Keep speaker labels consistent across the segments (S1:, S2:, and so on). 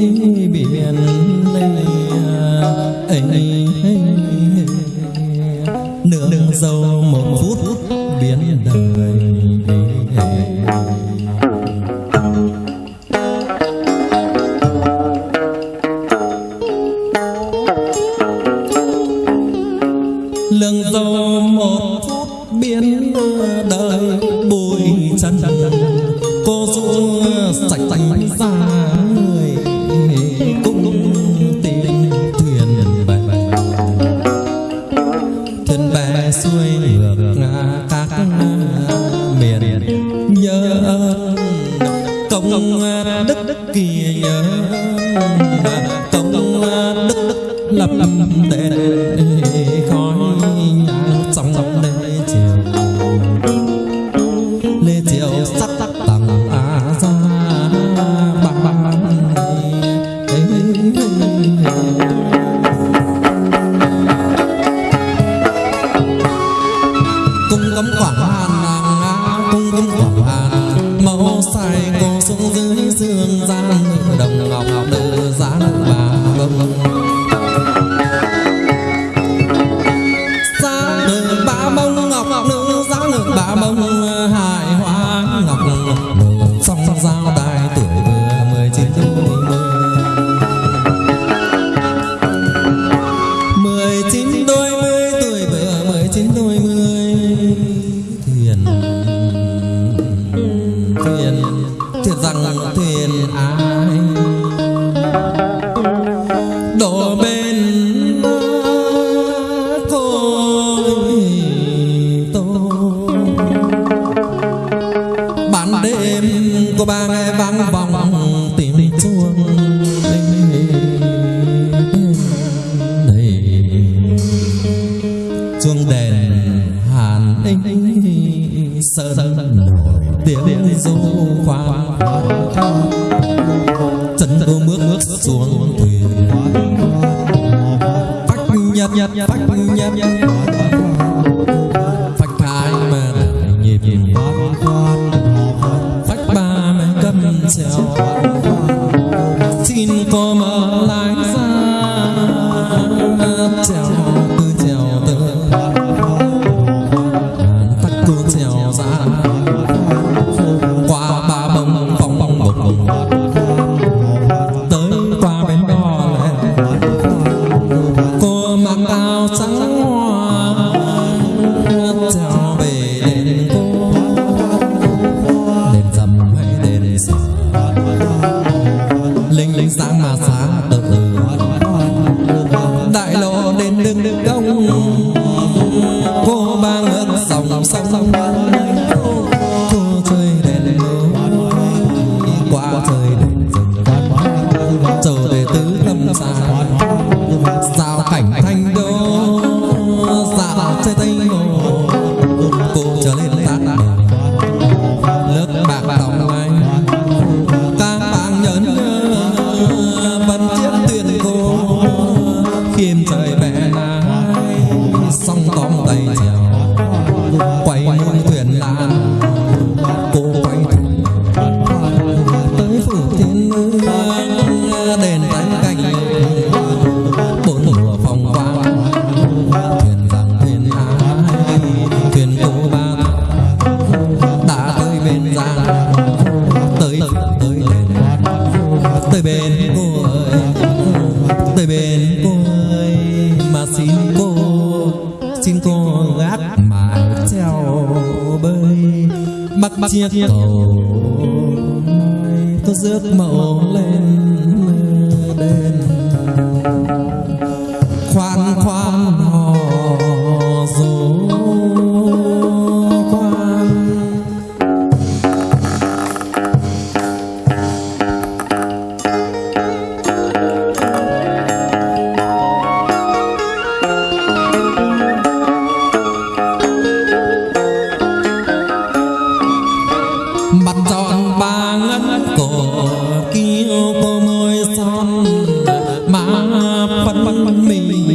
S1: biển này ấy dâu một phút biến đời lương dâu một phút biến đời, bụi chân cô du sạch tành ra. Công đức kỳ nhớ công đức lập đền khói nhang trong trong lê chiều lê chiều sắc sắc tầng á ra bằng bằng cung cấm quảng hàn nàng cung cấm quảng hàn sai cô xuống dưới sương gian, đồng ngọc nữ dáng bà bông xa nữ ba mông ngọc nữ giá nữ ba mông à, hài ba nghe vang vọng, tìm chuông chuông đèn hàn ấy sơn nổi, tiếng du khoan chân cô bước bước xuống thuyền. Phách nhấp nhấp phách nhấp cô mở linh linh sáng mà sáng tự mái treo bơi bắc chiếc cầu tôi rước mẫu lên đền khoan khoan Me.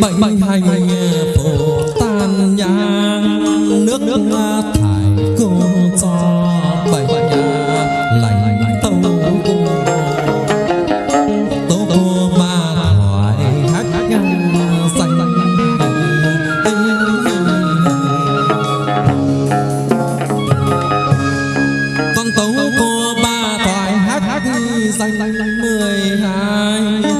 S1: bệnh hành phổ tan nhang nước nước thải cô cho bệnh lành tông tô tô ma thoại hát ngang xanh con tấu cô ba thoại hát xanh mười hai.